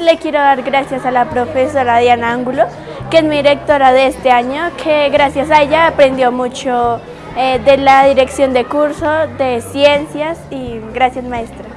Le quiero dar gracias a la profesora Diana Ángulo, que es mi directora de este año, que gracias a ella aprendió mucho eh, de la dirección de curso, de ciencias y gracias maestra.